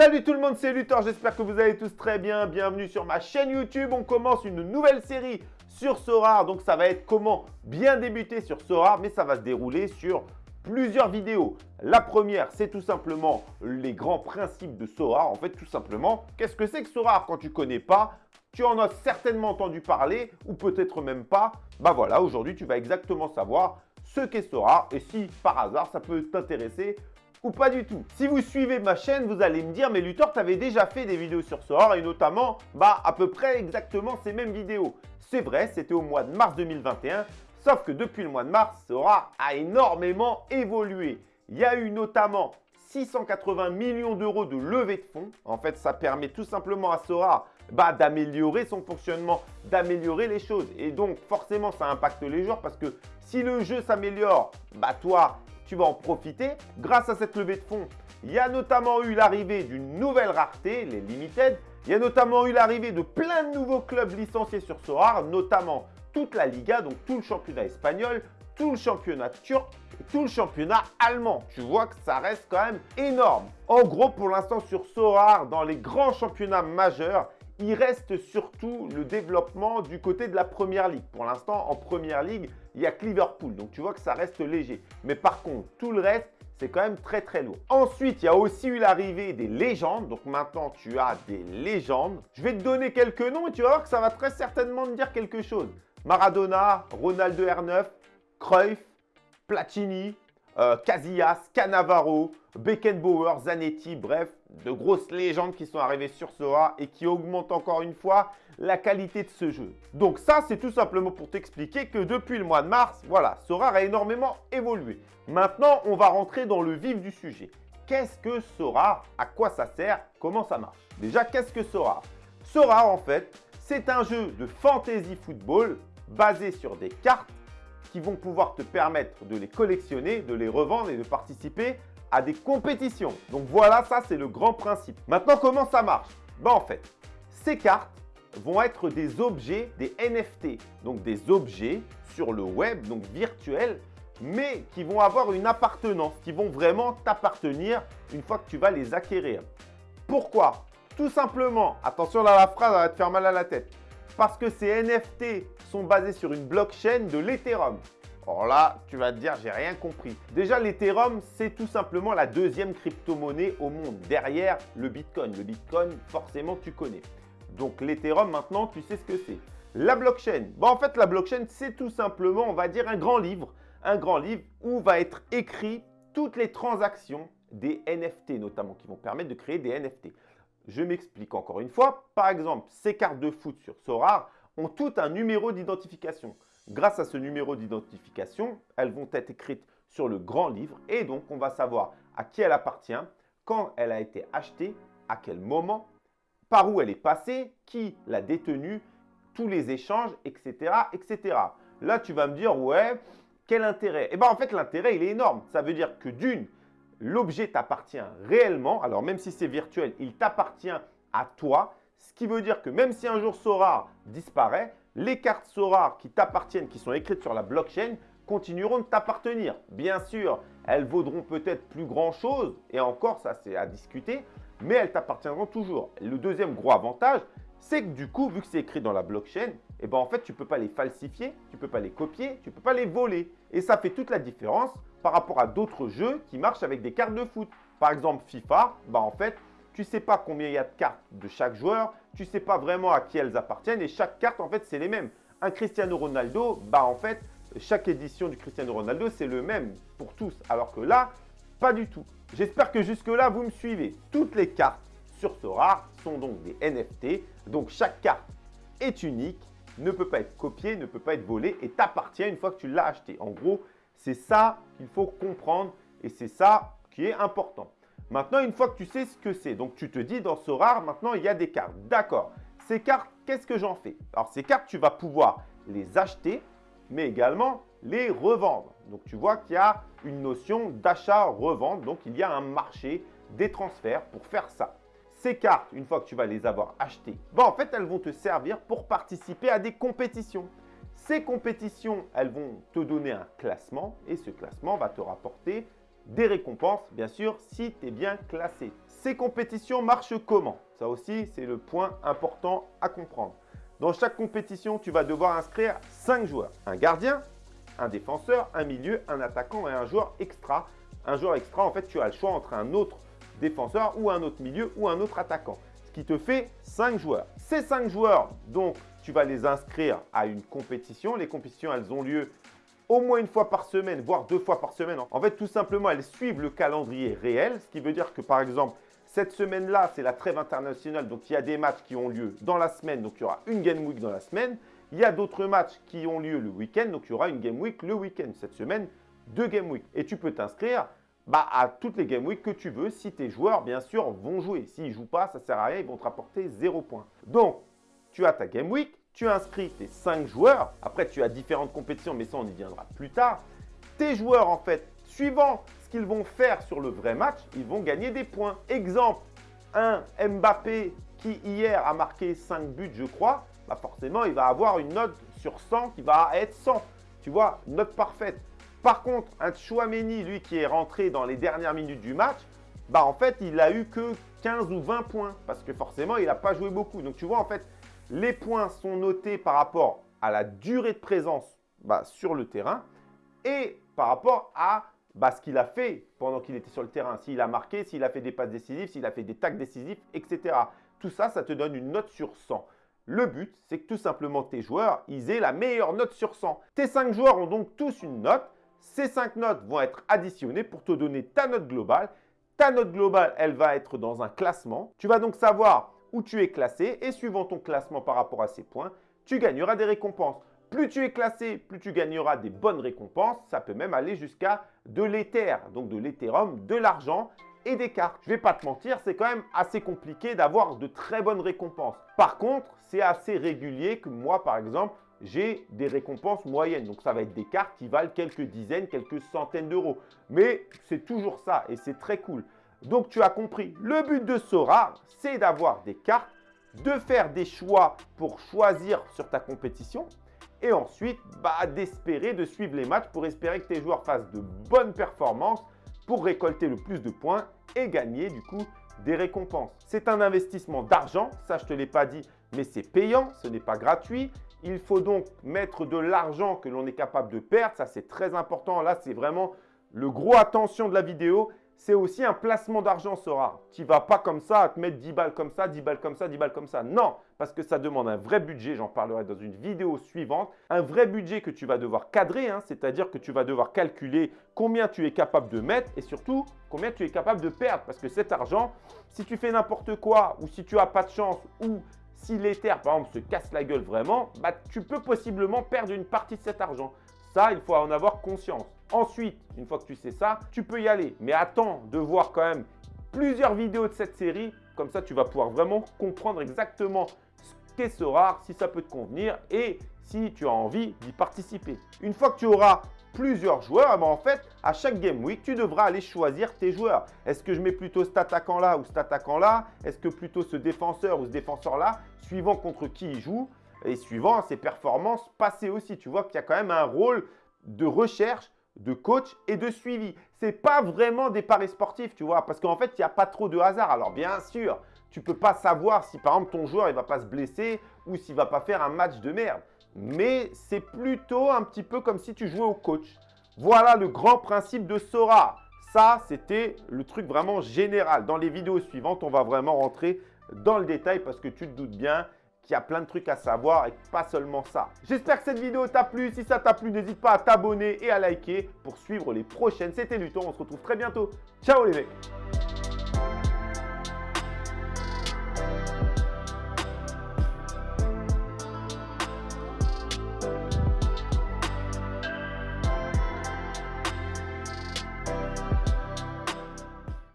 Salut tout le monde, c'est Luthor, j'espère que vous allez tous très bien. Bienvenue sur ma chaîne YouTube. On commence une nouvelle série sur Sora. Donc ça va être comment bien débuter sur Sora, mais ça va se dérouler sur plusieurs vidéos. La première, c'est tout simplement les grands principes de Sora. En fait, tout simplement, qu'est-ce que c'est que Sora? Quand tu ne connais pas, tu en as certainement entendu parler ou peut-être même pas. Bah voilà, aujourd'hui, tu vas exactement savoir ce qu'est Sora et si par hasard, ça peut t'intéresser ou pas du tout. Si vous suivez ma chaîne, vous allez me dire, mais Luthor, tu avais déjà fait des vidéos sur Sora et notamment, bah, à peu près exactement ces mêmes vidéos. C'est vrai, c'était au mois de mars 2021, sauf que depuis le mois de mars, Sora a énormément évolué. Il y a eu notamment 680 millions d'euros de levée de fonds. En fait, ça permet tout simplement à Sora bah, d'améliorer son fonctionnement, d'améliorer les choses. Et donc, forcément, ça impacte les joueurs parce que si le jeu s'améliore, bah toi, tu vas en profiter grâce à cette levée de fonds. Il y a notamment eu l'arrivée d'une nouvelle rareté, les Limited. Il y a notamment eu l'arrivée de plein de nouveaux clubs licenciés sur Sora, notamment toute la Liga, donc tout le championnat espagnol, tout le championnat turc tout le championnat allemand. Tu vois que ça reste quand même énorme. En gros, pour l'instant, sur Sora, dans les grands championnats majeurs, il reste surtout le développement du côté de la Première Ligue. Pour l'instant, en Première Ligue, il y a que Liverpool. Donc, tu vois que ça reste léger. Mais par contre, tout le reste, c'est quand même très très lourd. Ensuite, il y a aussi eu l'arrivée des légendes. Donc maintenant, tu as des légendes. Je vais te donner quelques noms et tu vas voir que ça va très certainement te dire quelque chose. Maradona, Ronaldo R9, Cruyff, Platini, euh, Casillas, Cannavaro, Beckenbauer, Zanetti, bref, de grosses légendes qui sont arrivées sur Sora et qui augmentent encore une fois la qualité de ce jeu. Donc ça, c'est tout simplement pour t'expliquer que depuis le mois de mars, voilà, Sora a énormément évolué. Maintenant, on va rentrer dans le vif du sujet. Qu'est-ce que Sora? À quoi ça sert? Comment ça marche? Déjà, qu'est-ce que Sora? Sora, en fait, c'est un jeu de fantasy football basé sur des cartes qui vont pouvoir te permettre de les collectionner, de les revendre et de participer à des compétitions. Donc voilà, ça c'est le grand principe. Maintenant, comment ça marche? Ben, En fait, ces cartes vont être des objets, des NFT, donc des objets sur le web, donc virtuels, mais qui vont avoir une appartenance, qui vont vraiment t'appartenir une fois que tu vas les acquérir. Pourquoi? Tout simplement, attention là la phrase, va te faire mal à la tête, parce que ces NFT sont basés sur une blockchain de l'Ethereum. Alors là, tu vas te dire, j'ai rien compris. Déjà, l'Ethereum, c'est tout simplement la deuxième crypto-monnaie au monde, derrière le Bitcoin. Le Bitcoin, forcément, tu connais. Donc, l'Ethereum, maintenant, tu sais ce que c'est. La blockchain. Bon, en fait, la blockchain, c'est tout simplement, on va dire, un grand livre. Un grand livre où va être écrit toutes les transactions des NFT, notamment, qui vont permettre de créer des NFT. Je m'explique encore une fois. Par exemple, ces cartes de foot sur Sorare ont tout un numéro d'identification. Grâce à ce numéro d'identification, elles vont être écrites sur le grand livre et donc on va savoir à qui elle appartient, quand elle a été achetée, à quel moment, par où elle est passée, qui l'a détenue, tous les échanges, etc., etc. Là, tu vas me dire, ouais, quel intérêt? Eh bien, en fait, l'intérêt, il est énorme. Ça veut dire que d'une, l'objet t'appartient réellement. Alors, même si c'est virtuel, il t'appartient à toi. Ce qui veut dire que même si un jour Sora disparaît, les cartes Sora qui t'appartiennent, qui sont écrites sur la blockchain, continueront de t'appartenir. Bien sûr, elles vaudront peut-être plus grand-chose, et encore, ça c'est à discuter, mais elles t'appartiendront toujours. Le deuxième gros avantage, c'est que du coup, vu que c'est écrit dans la blockchain, eh ben en fait, tu ne peux pas les falsifier, tu ne peux pas les copier, tu ne peux pas les voler. Et ça fait toute la différence par rapport à d'autres jeux qui marchent avec des cartes de foot. Par exemple, FIFA, bah en fait, tu ne sais pas combien il y a de cartes de chaque joueur, tu ne sais pas vraiment à qui elles appartiennent et chaque carte, en fait, c'est les mêmes. Un Cristiano Ronaldo, bah en fait, chaque édition du Cristiano Ronaldo, c'est le même pour tous. Alors que là, pas du tout. J'espère que jusque-là, vous me suivez. Toutes les cartes sur Sora sont donc des NFT. Donc, chaque carte est unique, ne peut pas être copiée, ne peut pas être volée et t'appartient une fois que tu l'as acheté. En gros, c'est ça qu'il faut comprendre et c'est ça qui est important. Maintenant, une fois que tu sais ce que c'est, donc tu te dis dans ce rare, maintenant il y a des cartes. D'accord. Ces cartes, qu'est-ce que j'en fais? Alors ces cartes, tu vas pouvoir les acheter, mais également les revendre. Donc tu vois qu'il y a une notion d'achat-revente, donc il y a un marché des transferts pour faire ça. Ces cartes, une fois que tu vas les avoir achetées, bon, en fait, elles vont te servir pour participer à des compétitions. Ces compétitions, elles vont te donner un classement et ce classement va te rapporter des récompenses, bien sûr, si tu es bien classé. Ces compétitions marchent comment? Ça aussi, c'est le point important à comprendre. Dans chaque compétition, tu vas devoir inscrire 5 joueurs. Un gardien, un défenseur, un milieu, un attaquant et un joueur extra. Un joueur extra, en fait, tu as le choix entre un autre défenseur ou un autre milieu ou un autre attaquant. Ce qui te fait 5 joueurs. Ces 5 joueurs, donc, tu vas les inscrire à une compétition. Les compétitions, elles ont lieu au moins une fois par semaine, voire deux fois par semaine. En fait, tout simplement, elles suivent le calendrier réel, ce qui veut dire que, par exemple, cette semaine-là, c'est la trêve internationale, donc il y a des matchs qui ont lieu dans la semaine, donc il y aura une Game Week dans la semaine. Il y a d'autres matchs qui ont lieu le week-end, donc il y aura une Game Week le week-end. Cette semaine, deux Game Week. Et tu peux t'inscrire bah, à toutes les Game Week que tu veux si tes joueurs, bien sûr, vont jouer. S'ils ne jouent pas, ça ne sert à rien, ils vont te rapporter zéro point. Donc, tu as ta Game Week, tu inscris tes 5 joueurs. Après, tu as différentes compétitions, mais ça, on y viendra plus tard. Tes joueurs, en fait, suivant qu'ils vont faire sur le vrai match, ils vont gagner des points. Exemple, un Mbappé qui hier a marqué 5 buts, je crois, bah forcément, il va avoir une note sur 100 qui va être 100. Tu vois, note parfaite. Par contre, un Chouameni, lui, qui est rentré dans les dernières minutes du match, bah en fait, il a eu que 15 ou 20 points parce que forcément, il n'a pas joué beaucoup. Donc, tu vois, en fait, les points sont notés par rapport à la durée de présence bah, sur le terrain et par rapport à bah, ce qu'il a fait pendant qu'il était sur le terrain. S'il a marqué, s'il a fait des passes décisives, s'il a fait des tacs décisifs, etc. Tout ça, ça te donne une note sur 100. Le but, c'est que tout simplement tes joueurs, ils aient la meilleure note sur 100. Tes 5 joueurs ont donc tous une note. Ces 5 notes vont être additionnées pour te donner ta note globale. Ta note globale, elle va être dans un classement. Tu vas donc savoir où tu es classé et suivant ton classement par rapport à ces points, tu gagneras des récompenses. Plus tu es classé, plus tu gagneras des bonnes récompenses. Ça peut même aller jusqu'à de l'Ether, donc de l'Ethereum, de l'argent et des cartes. Je vais pas te mentir, c'est quand même assez compliqué d'avoir de très bonnes récompenses. Par contre, c'est assez régulier que moi, par exemple, j'ai des récompenses moyennes. Donc, ça va être des cartes qui valent quelques dizaines, quelques centaines d'euros. Mais c'est toujours ça et c'est très cool. Donc, tu as compris, le but de Sora, c'est d'avoir des cartes, de faire des choix pour choisir sur ta compétition et ensuite bah, d'espérer de suivre les matchs pour espérer que tes joueurs fassent de bonnes performances pour récolter le plus de points et gagner du coup des récompenses. C'est un investissement d'argent, ça je ne te l'ai pas dit, mais c'est payant, ce n'est pas gratuit. Il faut donc mettre de l'argent que l'on est capable de perdre, ça c'est très important. Là, c'est vraiment le gros attention de la vidéo c'est aussi un placement d'argent Sora. Tu vas pas comme ça à te mettre 10 balles comme ça, 10 balles comme ça, 10 balles comme ça. Non, parce que ça demande un vrai budget, j'en parlerai dans une vidéo suivante. Un vrai budget que tu vas devoir cadrer, hein, c'est-à-dire que tu vas devoir calculer combien tu es capable de mettre et surtout combien tu es capable de perdre. Parce que cet argent, si tu fais n'importe quoi ou si tu n'as pas de chance ou si l'Ether, par exemple, se casse la gueule vraiment, bah, tu peux possiblement perdre une partie de cet argent. Ça, il faut en avoir conscience. Ensuite, une fois que tu sais ça, tu peux y aller. Mais attends de voir quand même plusieurs vidéos de cette série. Comme ça, tu vas pouvoir vraiment comprendre exactement ce qu'est ce rare, si ça peut te convenir et si tu as envie d'y participer. Une fois que tu auras plusieurs joueurs, eh ben, en fait, à chaque Game Week, tu devras aller choisir tes joueurs. Est-ce que je mets plutôt cet attaquant là ou cet attaquant là Est-ce que plutôt ce défenseur ou ce défenseur là Suivant contre qui il joue et suivant ses performances passées aussi. Tu vois qu'il y a quand même un rôle de recherche, de coach et de suivi. Ce n'est pas vraiment des paris sportifs, tu vois, parce qu'en fait, il n'y a pas trop de hasard. Alors bien sûr, tu ne peux pas savoir si par exemple ton joueur ne va pas se blesser ou s'il ne va pas faire un match de merde. Mais c'est plutôt un petit peu comme si tu jouais au coach. Voilà le grand principe de Sora. Ça, c'était le truc vraiment général. Dans les vidéos suivantes, on va vraiment rentrer dans le détail parce que tu te doutes bien, il y a plein de trucs à savoir et pas seulement ça. J'espère que cette vidéo t'a plu. Si ça t'a plu, n'hésite pas à t'abonner et à liker pour suivre les prochaines. C'était Luton, on se retrouve très bientôt. Ciao les mecs